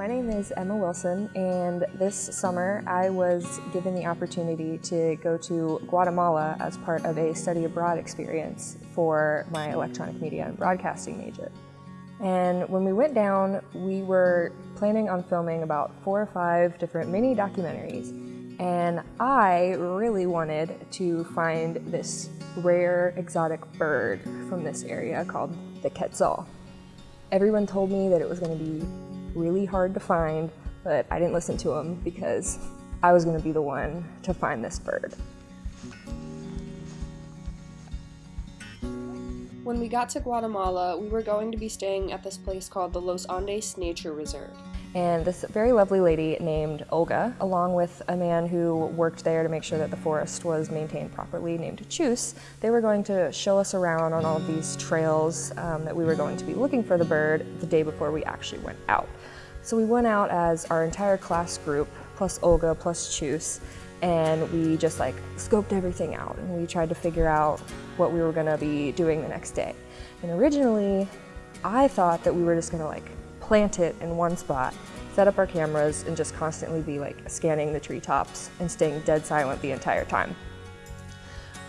My name is Emma Wilson, and this summer I was given the opportunity to go to Guatemala as part of a study abroad experience for my electronic media and broadcasting major. And when we went down, we were planning on filming about four or five different mini documentaries. And I really wanted to find this rare exotic bird from this area called the quetzal. Everyone told me that it was going to be really hard to find, but I didn't listen to him because I was going to be the one to find this bird. When we got to Guatemala, we were going to be staying at this place called the Los Andes Nature Reserve. And this very lovely lady named Olga, along with a man who worked there to make sure that the forest was maintained properly, named Chus, they were going to show us around on all of these trails um, that we were going to be looking for the bird the day before we actually went out. So we went out as our entire class group, plus Olga, plus Chus, and we just like scoped everything out and we tried to figure out what we were gonna be doing the next day. And originally, I thought that we were just gonna like plant it in one spot, set up our cameras, and just constantly be like scanning the treetops and staying dead silent the entire time.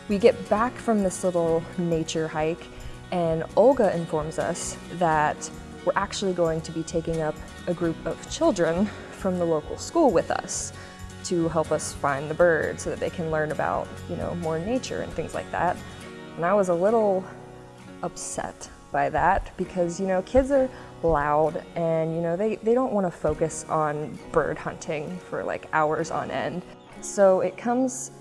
We get back from this little nature hike and Olga informs us that we're actually going to be taking up a group of children from the local school with us to help us find the birds so that they can learn about, you know, more nature and things like that. And I was a little upset by that because, you know, kids are loud and, you know, they, they don't want to focus on bird hunting for like hours on end. So it comes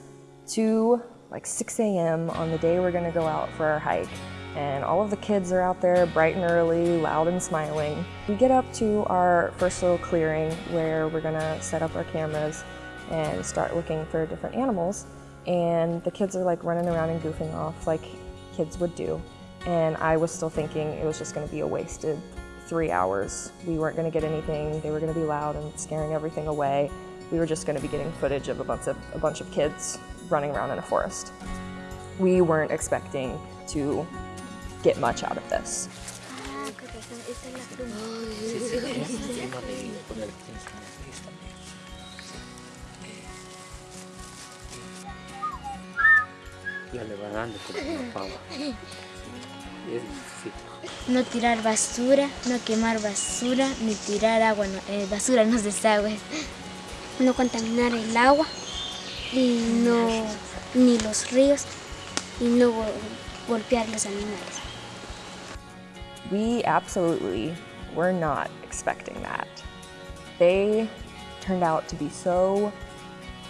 to like 6 a.m. on the day we're going to go out for our hike and all of the kids are out there bright and early, loud and smiling. We get up to our first little clearing where we're gonna set up our cameras and start looking for different animals. And the kids are like running around and goofing off like kids would do. And I was still thinking it was just gonna be a wasted three hours. We weren't gonna get anything. They were gonna be loud and scaring everything away. We were just gonna be getting footage of a bunch of, a bunch of kids running around in a forest. We weren't expecting to get much out of this. No tirar basura, no quemar basura, ni tirar agua, no, eh, basura en los desagües. No contaminar el agua, y no, ni los ríos, y no golpear los animales. We absolutely were not expecting that. They turned out to be so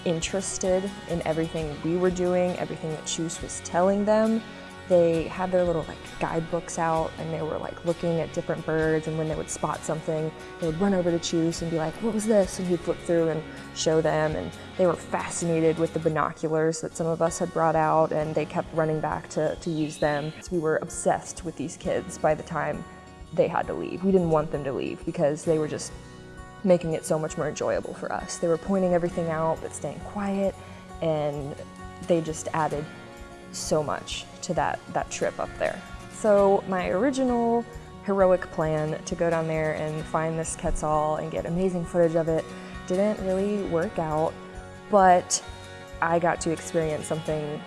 interested in everything we were doing, everything that Chus was telling them. They had their little like guidebooks out and they were like looking at different birds and when they would spot something, they would run over to Chus and be like, what was this? And he'd flip through and show them and they were fascinated with the binoculars that some of us had brought out and they kept running back to, to use them. So we were obsessed with these kids by the time they had to leave. We didn't want them to leave because they were just making it so much more enjoyable for us. They were pointing everything out but staying quiet and they just added so much to that, that trip up there. So my original heroic plan to go down there and find this Quetzal and get amazing footage of it didn't really work out, but I got to experience something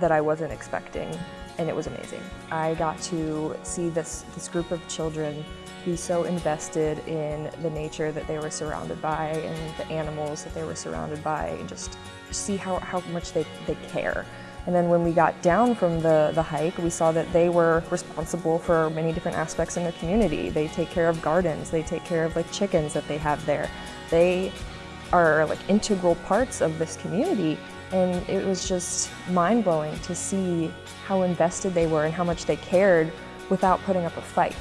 that I wasn't expecting and it was amazing. I got to see this, this group of children be so invested in the nature that they were surrounded by and the animals that they were surrounded by and just see how, how much they, they care. And then when we got down from the, the hike, we saw that they were responsible for many different aspects in their community. They take care of gardens, they take care of like chickens that they have there. They are like integral parts of this community and it was just mind-blowing to see how invested they were and how much they cared without putting up a fight.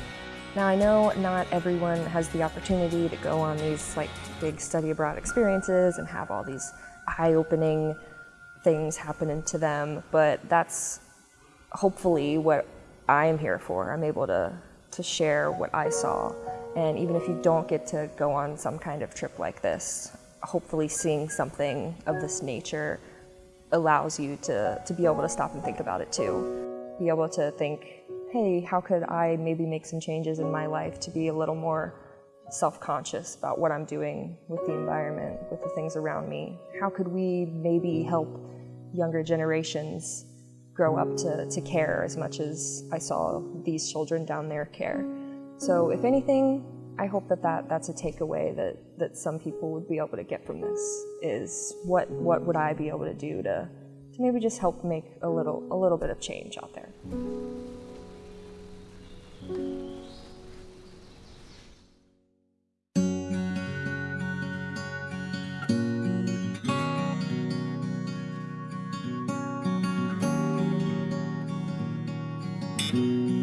Now I know not everyone has the opportunity to go on these like big study abroad experiences and have all these eye-opening things happening to them, but that's hopefully what I am here for. I'm able to, to share what I saw. And even if you don't get to go on some kind of trip like this, hopefully seeing something of this nature allows you to, to be able to stop and think about it too. Be able to think, hey, how could I maybe make some changes in my life to be a little more self-conscious about what I'm doing with the environment, with the things around me. How could we maybe help younger generations grow up to, to care as much as I saw these children down there care? So if anything, I hope that, that that's a takeaway that, that some people would be able to get from this is what, what would I be able to do to, to maybe just help make a little, a little bit of change out there. Thank mm -hmm. you.